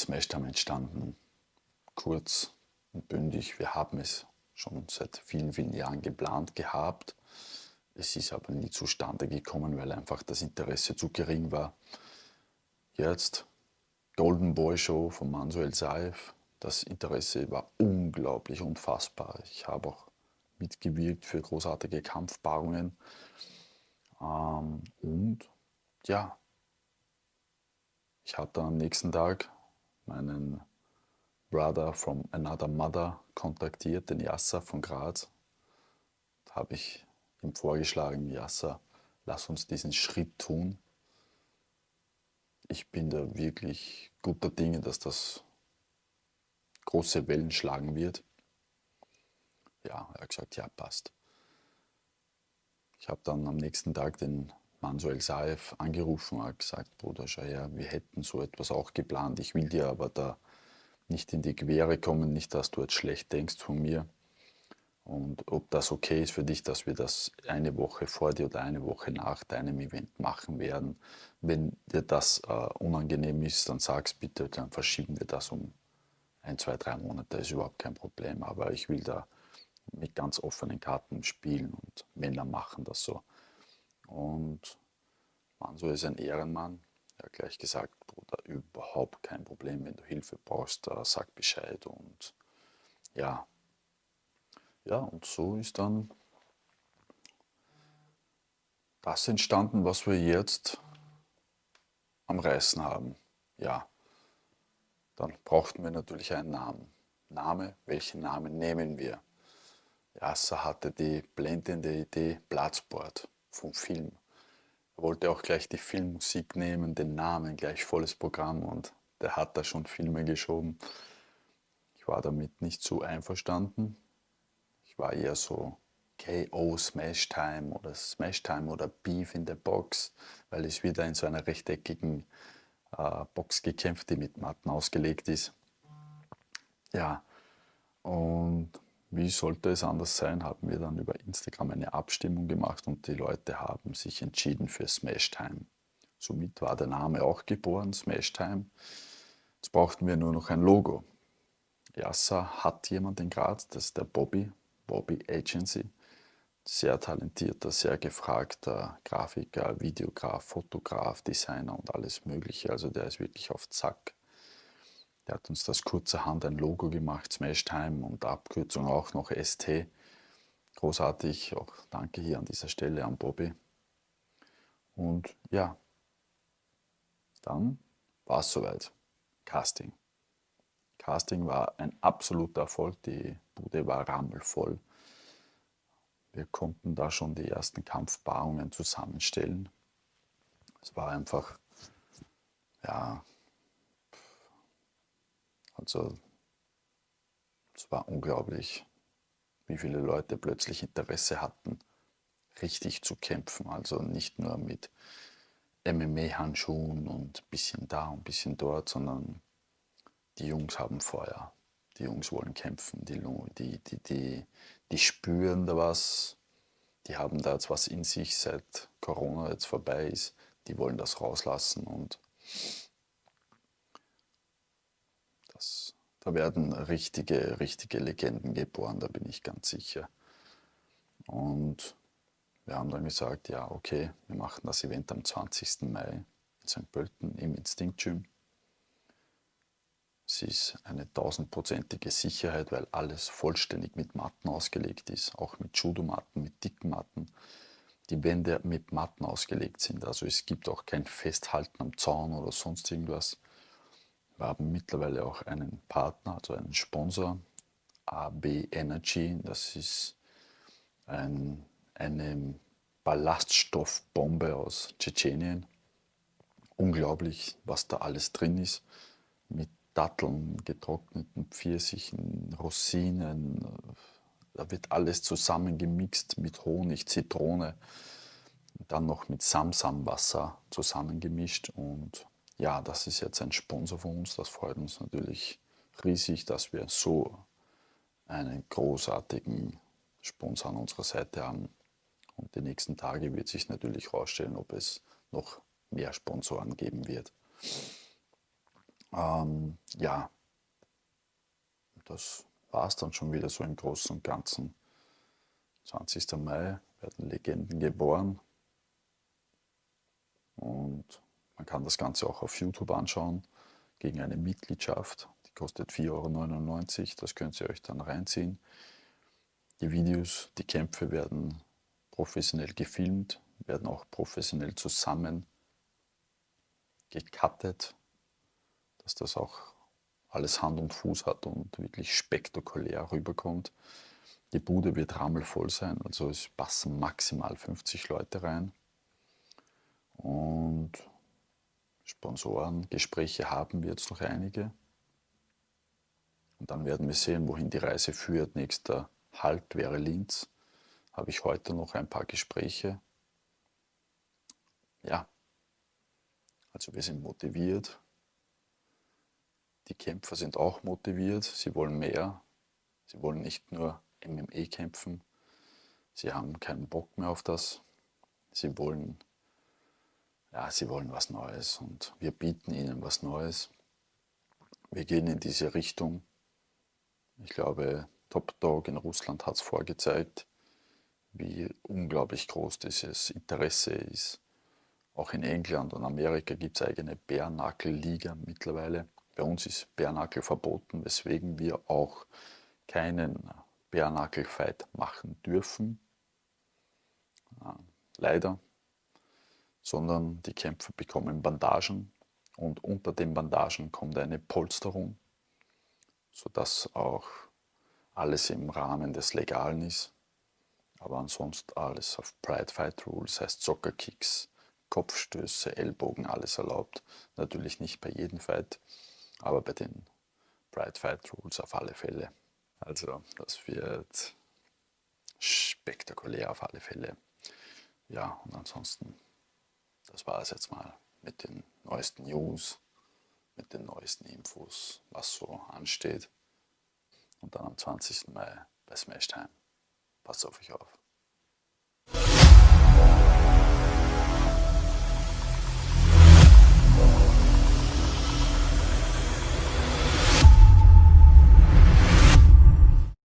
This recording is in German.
ist Smashtime entstanden? Kurz und bündig, wir haben es schon seit vielen, vielen Jahren geplant gehabt. Es ist aber nie zustande gekommen, weil einfach das Interesse zu gering war. Jetzt Golden Boy Show von Manuel Saif. Das Interesse war unglaublich unfassbar. Ich habe auch mitgewirkt für großartige Kampfpaarungen. Ähm, und ja, ich hatte am nächsten Tag meinen Brother from Another Mother kontaktiert, den Yasser von Graz. Da habe ich ihm vorgeschlagen, Yasser, lass uns diesen Schritt tun. Ich bin da wirklich guter Dinge, dass das große Wellen schlagen wird. Ja, er hat gesagt, ja, passt. Ich habe dann am nächsten Tag den Manuel Saev angerufen und hat gesagt, Bruder, schau her, wir hätten so etwas auch geplant. Ich will dir aber da nicht in die Quere kommen, nicht, dass du jetzt schlecht denkst von mir. Und ob das okay ist für dich, dass wir das eine Woche vor dir oder eine Woche nach deinem Event machen werden. Wenn dir das äh, unangenehm ist, dann sag's bitte, dann verschieben wir das um ein, zwei, drei Monate. Das ist überhaupt kein Problem. Aber ich will da mit ganz offenen Karten spielen und Männer machen das so. Und Manso ist ein Ehrenmann. Er hat gleich gesagt, Bruder, überhaupt kein Problem. Wenn du Hilfe brauchst, sag Bescheid. Und ja, ja, und so ist dann das entstanden, was wir jetzt am Reißen haben. Ja, dann brauchten wir natürlich einen Namen. Name, welchen Namen nehmen wir? Yasser hatte die blendende Idee Platzboard vom Film. Er wollte auch gleich die Filmmusik nehmen, den Namen, gleich volles Programm und der hat da schon Filme geschoben. Ich war damit nicht so einverstanden. Ich war eher so KO Smash Time oder Smash Time oder Beef in the Box, weil es wieder in so einer rechteckigen äh, Box gekämpft, die mit Matten ausgelegt ist. Ja, und wie sollte es anders sein, haben wir dann über Instagram eine Abstimmung gemacht und die Leute haben sich entschieden für Smash Time. Somit war der Name auch geboren, Smash Time. Jetzt brauchten wir nur noch ein Logo. Yasser hat jemand in Graz, das ist der Bobby, Bobby Agency. Sehr talentierter, sehr gefragter Grafiker, Videograf, Fotograf, Designer und alles Mögliche. Also der ist wirklich auf Zack. Der hat uns das kurzerhand ein Logo gemacht, Smash Time und Abkürzung auch noch ST. Großartig, auch danke hier an dieser Stelle an Bobby. Und ja, dann war es soweit. Casting. Casting war ein absoluter Erfolg, die Bude war rammelvoll. Wir konnten da schon die ersten Kampfpaarungen zusammenstellen. Es war einfach, ja, also es war unglaublich, wie viele Leute plötzlich Interesse hatten, richtig zu kämpfen. Also nicht nur mit MMA-Handschuhen und ein bisschen da und ein bisschen dort, sondern die Jungs haben Feuer. Die Jungs wollen kämpfen, die, die, die, die, die spüren da was, die haben da jetzt was in sich, seit Corona jetzt vorbei ist, die wollen das rauslassen und Das, da werden richtige, richtige Legenden geboren, da bin ich ganz sicher. Und wir haben dann gesagt, ja okay, wir machen das Event am 20. Mai in St. Pölten im Instinct Gym. Es ist eine tausendprozentige Sicherheit, weil alles vollständig mit Matten ausgelegt ist, auch mit Judo-Matten, mit dicken Matten. Die Wände mit Matten ausgelegt sind, also es gibt auch kein Festhalten am Zaun oder sonst irgendwas. Wir haben mittlerweile auch einen Partner, also einen Sponsor, AB Energy. Das ist ein, eine Ballaststoffbombe aus Tschetschenien. Unglaublich, was da alles drin ist. Mit Datteln, getrockneten Pfirsichen, Rosinen. Da wird alles zusammengemixt mit Honig, Zitrone. Dann noch mit Samsamwasser zusammengemischt und ja, das ist jetzt ein Sponsor von uns. Das freut uns natürlich riesig, dass wir so einen großartigen Sponsor an unserer Seite haben. Und die nächsten Tage wird sich natürlich herausstellen, ob es noch mehr Sponsoren geben wird. Ähm, ja, das war es dann schon wieder so im Großen und Ganzen. 20. Mai werden Legenden geboren und man kann das Ganze auch auf YouTube anschauen gegen eine Mitgliedschaft. Die kostet 4,99 Euro. Das könnt ihr euch dann reinziehen. Die Videos, die Kämpfe werden professionell gefilmt, werden auch professionell zusammen gecuttet, dass das auch alles Hand und Fuß hat und wirklich spektakulär rüberkommt. Die Bude wird rammelvoll sein, also es passen maximal 50 Leute rein. Und Sponsorengespräche haben wir jetzt noch einige. Und dann werden wir sehen, wohin die Reise führt. Nächster Halt wäre Linz. Habe ich heute noch ein paar Gespräche. Ja, also wir sind motiviert. Die Kämpfer sind auch motiviert. Sie wollen mehr. Sie wollen nicht nur MME kämpfen. Sie haben keinen Bock mehr auf das. Sie wollen, ja, sie wollen was Neues und wir bieten ihnen was Neues. Wir gehen in diese Richtung. Ich glaube, Top Dog in Russland hat es vorgezeigt, wie unglaublich groß dieses Interesse ist. Auch in England und Amerika gibt es eigene Bärnackel-Liga mittlerweile. Bei uns ist Bärnackel verboten, weswegen wir auch keinen Bärnackel-Fight machen dürfen. Leider. Sondern die Kämpfer bekommen Bandagen und unter den Bandagen kommt eine Polsterung, sodass auch alles im Rahmen des Legalen ist. Aber ansonsten alles auf Pride Fight Rules, heißt Soccer-Kicks, Kopfstöße, Ellbogen, alles erlaubt. Natürlich nicht bei jedem Fight, aber bei den Pride Fight Rules auf alle Fälle. Also das wird spektakulär auf alle Fälle. Ja, und ansonsten, das war es jetzt mal mit den neuesten News, mit den neuesten Infos, was so ansteht. Und dann am 20. Mai bei Smashtime. Passt auf euch auf.